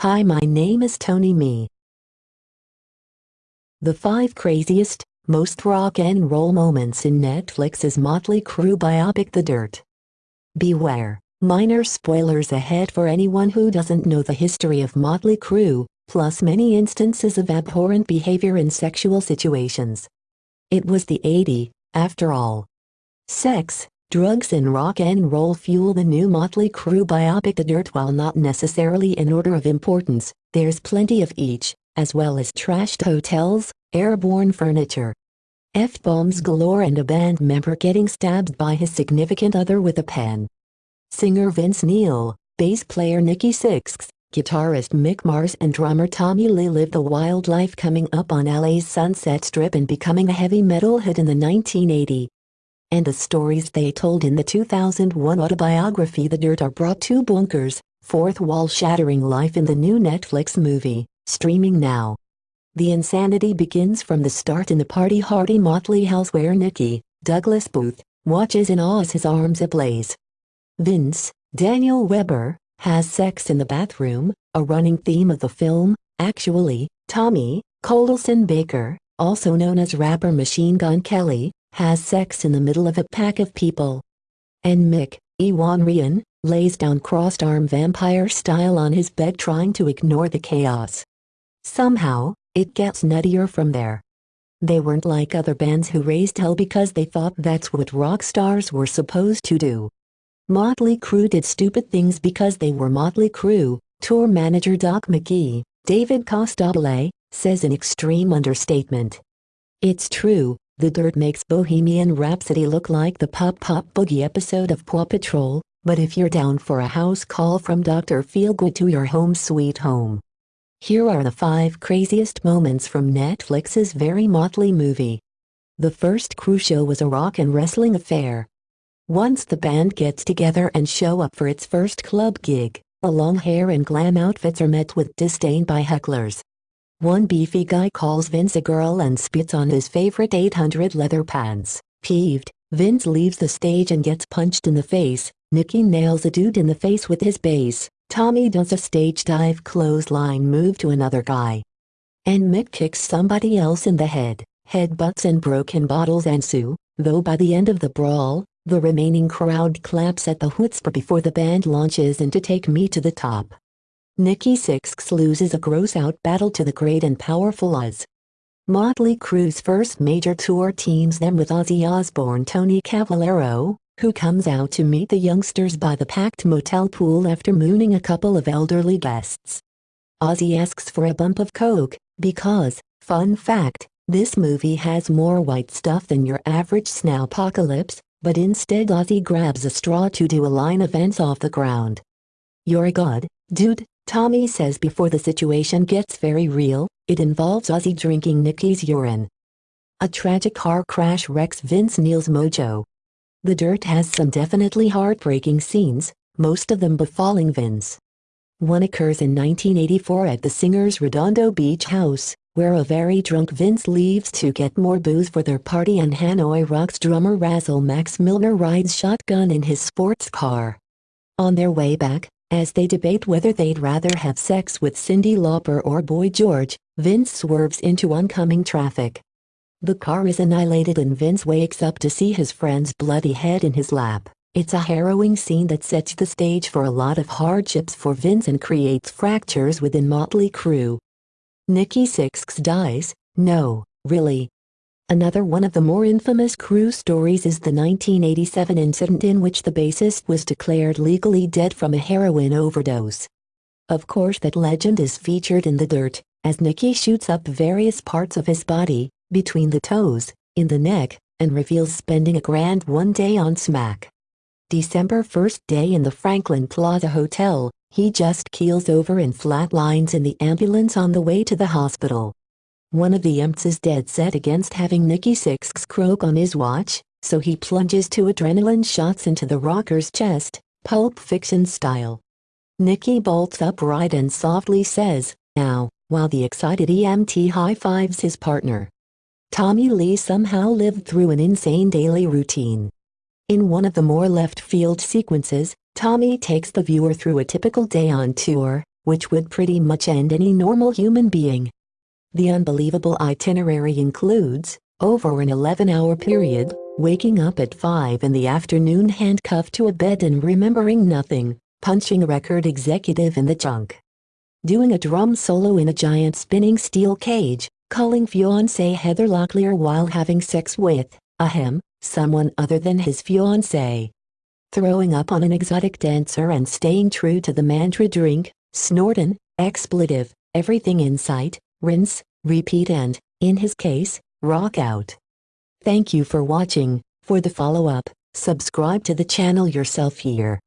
Hi my name is Tony Me. The 5 craziest, most rock and roll moments in Netflix's Motley Crue biopic The Dirt. Beware, minor spoilers ahead for anyone who doesn't know the history of Motley Crue, plus many instances of abhorrent behavior in sexual situations. It was the 80, after all. Sex, drugs and rock and roll fuel the new Motley Crue biopic The Dirt while not necessarily in order of importance, there's plenty of each, as well as trashed hotels, airborne furniture, F-bombs galore and a band member getting stabbed by his significant other with a pen. Singer Vince Neil, bass player Nikki Sixx, guitarist Mick Mars and drummer Tommy Lee lived a wild life coming up on LA's Sunset Strip and becoming a heavy metal hit in the 1980. And the stories they told in the 2001 autobiography The Dirt are brought to Bunkers, fourth wall-shattering life in the new Netflix movie, streaming now. The insanity begins from the start in the party-hardy motley house where Nikki, Douglas Booth, watches in awe as his arms ablaze. Vince, Daniel Webber, has sex in the bathroom, a running theme of the film, actually, Tommy, Colson Baker, also known as rapper Machine Gun Kelly, has sex in the middle of a pack of people. And Mick, Iwan Rheon, lays down crossed-arm vampire style on his bed trying to ignore the chaos. Somehow, it gets nuttier from there. They weren't like other bands who raised hell because they thought that's what rock stars were supposed to do. Motley Crue did stupid things because they were Motley Crue, tour manager Doc McGhee, David Costabile, says in extreme understatement. It's true, The Dirt makes Bohemian Rhapsody look like the Pop Pop Boogie episode of Paw Patrol, but if you're down for a house call from Dr. Feelgood to your home sweet home, here are the 5 craziest moments from Netflix's very motley movie. The first Crue show was a rock and wrestling affair. Once the band gets together and show up for its first club gig, a long hair and glam outfits are met with disdain by hecklers. One beefy guy calls Vince a girl and spits on his favorite 800 leather pants. Peeved, Vince leaves the stage and gets punched in the face. Nikki nails a dude in the face with his bass. Tommy does a stage dive clothesline move to another guy. And Mick kicks somebody else in the head, headbutts and broken bottles ensue, though by the end of the brawl, the remaining crowd claps at the chutzpah before the band launches into Take Me to the Top. Nikki Sixx loses a gross-out battle to the great and powerful Oz. Motley Crue's first major tour teams them with Ozzy Osbourne Tony Cavalero, who comes out to meet the youngsters by the packed motel pool after mooning a couple of elderly guests. Ozzy asks for a bump of coke, because, fun fact, this movie has more white stuff than your average snowpocalypse, but instead Ozzy grabs a straw to do a line of ants off the ground. You're a god, dude, Tommy says before the situation gets very real, it involves Ozzy drinking Nikki's urine. A tragic car crash wrecks Vince Neil's mojo, the Dirt has some definitely heartbreaking scenes, most of them befalling Vince. One occurs in 1984 at the singer's Redondo Beach house, where a very drunk Vince leaves to get more booze for their party and Hanoi Rocks drummer Razzle Max Milner rides shotgun in his sports car. On their way back, as they debate whether they'd rather have sex with Cyndi Lauper or Boy George, Vince swerves into oncoming traffic. The car is annihilated and Vince wakes up to see his friend's bloody head in his lap. It's a harrowing scene that sets the stage for a lot of hardships for Vince and creates fractures within Motley Crue. Nikki Sixx dies, no, really. Another one of the more infamous Crue stories is the 1987 incident in which the bassist was declared legally dead from a heroin overdose. Of course that legend is featured in The Dirt, as Nikki shoots up various parts of his body, between the toes, in the neck, and reveals spending a grand one day on smack. December 1st day in the Franklin Plaza Hotel, he just keels over and flatlines in the ambulance on the way to the hospital. One of the EMTs is dead set against having Nikki Sixx croak on his watch, so he plunges two adrenaline shots into the rocker's chest, Pulp Fiction style. Nikki bolts upright and softly says, now, while the excited EMT high-fives his partner. Tommy Lee somehow lived through an insane daily routine. In one of the more left-field sequences, Tommy takes the viewer through a typical day on tour, which would pretty much end any normal human being. The unbelievable itinerary includes, over an 11-hour period, waking up at 5 in the afternoon handcuffed to a bed and remembering nothing, punching a record executive in the junk. Doing a drum solo in a giant spinning steel cage, calling fiancée Heather Locklear while having sex with, ahem, someone other than his fiancée. Throwing up on an exotic dancer and staying true to the mantra drink, snortin, expletive, everything in sight, rinse, repeat and, in his case, rock out. Thank you for watching, for the follow-up, subscribe to the channel yourself here.